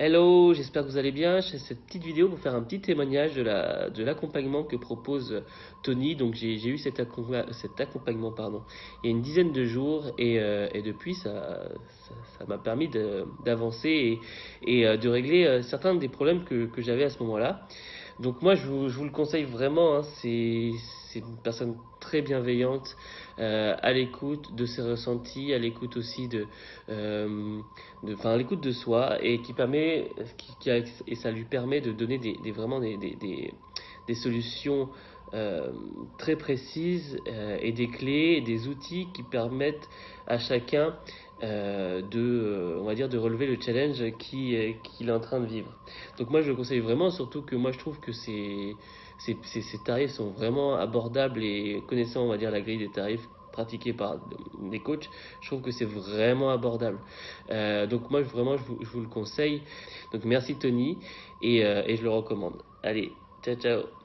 Hello, j'espère que vous allez bien. Je fais cette petite vidéo pour faire un petit témoignage de l'accompagnement que propose Tony. Donc j'ai eu cet, accompagnement pardon, il y a une dizaine de jours et, euh, depuis ça m'a permis d'avancer et, euh, de régler euh, certains des problèmes que, j'avais à ce moment-là. Donc moi je vous, le conseille vraiment, hein. Une personne très bienveillante, euh, à l'écoute de ses ressentis, à l'écoute aussi de, euh, enfin à l'écoute de soi et qui permet, qui, et ça lui permet de donner des, vraiment des, solutions euh, très précises et des clés, des outils qui permettent à chacun de, on va dire, de relever le challenge qu'il est en train de vivre. Donc moi je le conseille vraiment, surtout que moi je trouve que c'est ces, tarifs sont vraiment abordables et connaissant, on va dire, la grille des tarifs pratiqués par des coachs, je trouve que c'est vraiment abordable. Euh, donc moi, vraiment, je vous, le conseille. Donc merci Tony et, euh, et je le recommande. Allez, ciao ciao